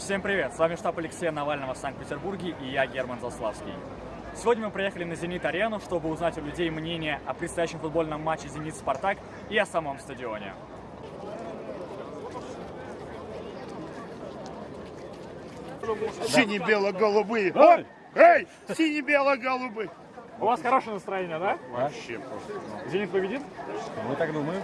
Всем привет! С вами штаб Алексея Навального в Санкт-Петербурге и я, Герман Заславский. Сегодня мы приехали на «Зенит-арену», чтобы узнать у людей мнение о предстоящем футбольном матче «Зенит-Спартак» и о самом стадионе. Сине-бело-голубые. Ой! Эй! Сине-бело-голубые. У вас хорошее настроение, да? Вообще просто. «Зенит» победит? Мы так думаем.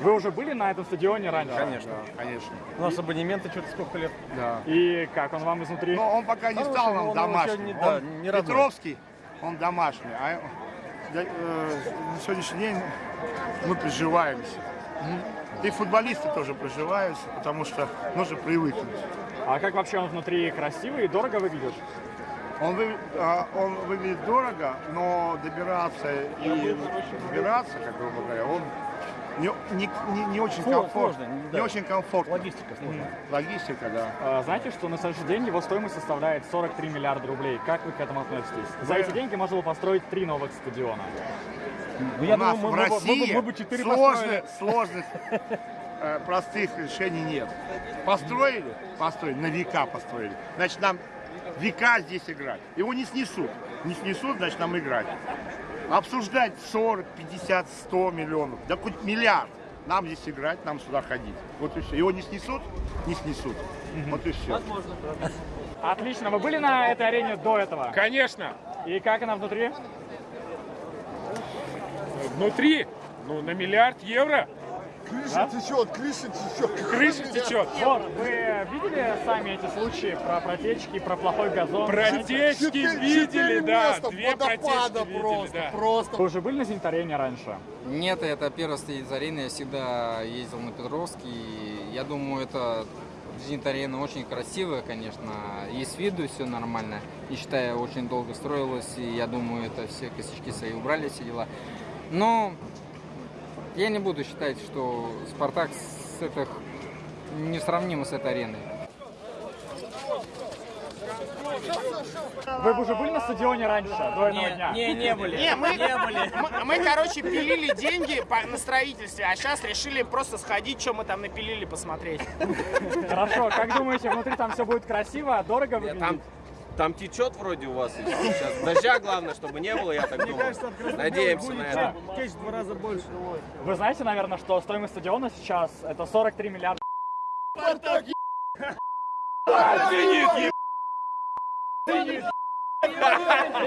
Вы уже были на этом стадионе раньше? Конечно. Конечно. У нас абонементы что-то сколько лет. Да. И как, он вам изнутри? Но он пока не стал нам домашним. не- да, не. Петровский, он домашний. А да, э, на сегодняшний день мы приживаемся. И футболисты тоже приживаются, потому что нужно привыкнуть. А как вообще он внутри красивый и дорого выглядит? Он, вы- а, он выглядит дорого, но добираться и добираться, как грубо говоря, он не, не, не, не очень комфортно. сложно, Не да. очень комфортно. Логистика сложная. Логистика, да. А, Знаете, что на следующий день его стоимость составляет 43 миллиарда рублей. Как вы к этому относитесь? За эти деньги можно было построить три новых стадиона. Ну, я У нас думаю, в мы, мы бы- России мы, бы- мы бы четыре сложных, построили. сложных э, простых решений нет. Построили? Построили. На века построили. Значит, нам века здесь играть. Его не снесут. Не снесут, значит, нам играть. Обсуждать 40, 50, 100 миллионов. Да хоть миллиард. Нам здесь играть, нам сюда ходить. Вот и все. Его не снесут? Не снесут. Вот и все. Отлично. Вы были на этой арене до этого? Конечно. И как она внутри? Внутри, ну, на миллиард евро Крыша течет, крыша течет. крыша течет. Вот, вы видели сами эти случаи про протечки, про плохой газон? Протечки Четыре- видели, четыре да. места Две водопада протечки видели, просто, да. просто. Вы уже были на Зенит-арене раньше? Нет, это первый стоит арены. Я всегда ездил на Петровский. Я думаю, это Зенит-арена очень красивая, конечно. И с виду все нормально. И считаю, очень долго строилась. И я думаю, это все косячки свои убрали, все дела. Но я не буду считать, что Спартак с этих не сравним с этой ареной. Вы бы уже были на стадионе раньше, до этого дня? Не, не были. Не, мы, мы, мы, короче, пилили деньги по- на строительстве, а сейчас решили просто сходить, что мы там напилили, посмотреть. Хорошо, как думаете, внутри там все будет красиво, дорого выглядит? Там, там течет вроде у вас сейчас. Дождя главное, чтобы не было, я так думаю. Надеемся на это. Вы знаете, наверное, что стоимость стадиона сейчас это 43 миллиарда.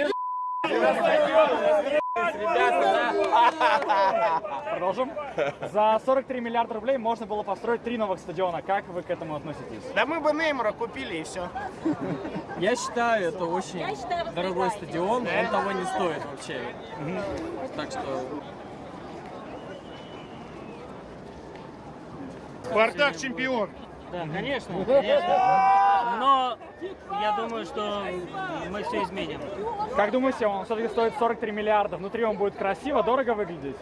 Продолжим. За 43 миллиарда рублей можно было построить три новых стадиона. Как вы к этому относитесь? Да мы бы Неймара купили и все. Я считаю, это очень дорогой стадион, он того не стоит вообще. Так что Спартак чемпион. Да, конечно, конечно. Но я думаю, что мы все изменим. Как думаете, он все-таки стоит 43 миллиарда? Внутри он будет красиво, дорого выглядеть?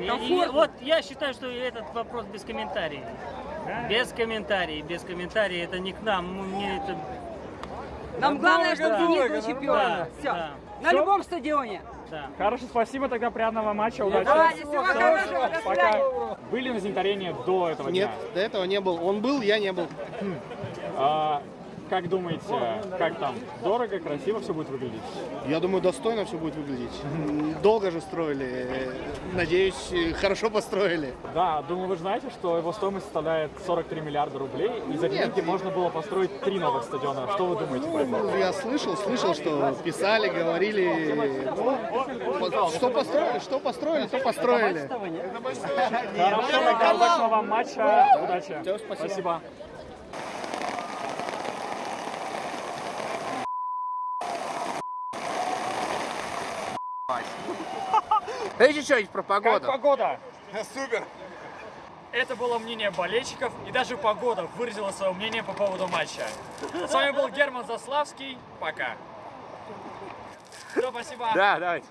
И- и вот я считаю, что этот вопрос без комментариев. Без комментариев, без комментариев. Это не к нам. Мне это... Нам главное, чтобы Да. Зенит был чемпионом. Да, Все. да, На любом стадионе. да. Хорошо, спасибо, тогда приятного матча, удачи. Давайте, всего хорошего, до Пока. Были на Зенитарене до этого Нет, дня? до этого не был. Он был, я не был. А, как думаете, как там? Дорого, красиво все будет выглядеть? Я думаю, достойно все будет выглядеть. Долго же строили. Надеюсь, хорошо построили. Да, думаю, вы знаете, что его стоимость составляет 43 миллиарда рублей, и за деньги можно было построить три новых стадиона. Что вы думаете по этому? Ну, Я слышал, слышал, что писали, говорили. Ну, что построили, что построили, то построили. Хорошо, тогда удачного вам матча, удачи. спасибо. Дайте что-нибудь про Как погода? Супер! Это было мнение болельщиков, и даже погода выразила свое мнение по поводу матча. С вами был Герман Заславский. Пока. Все, спасибо. Да, давайте.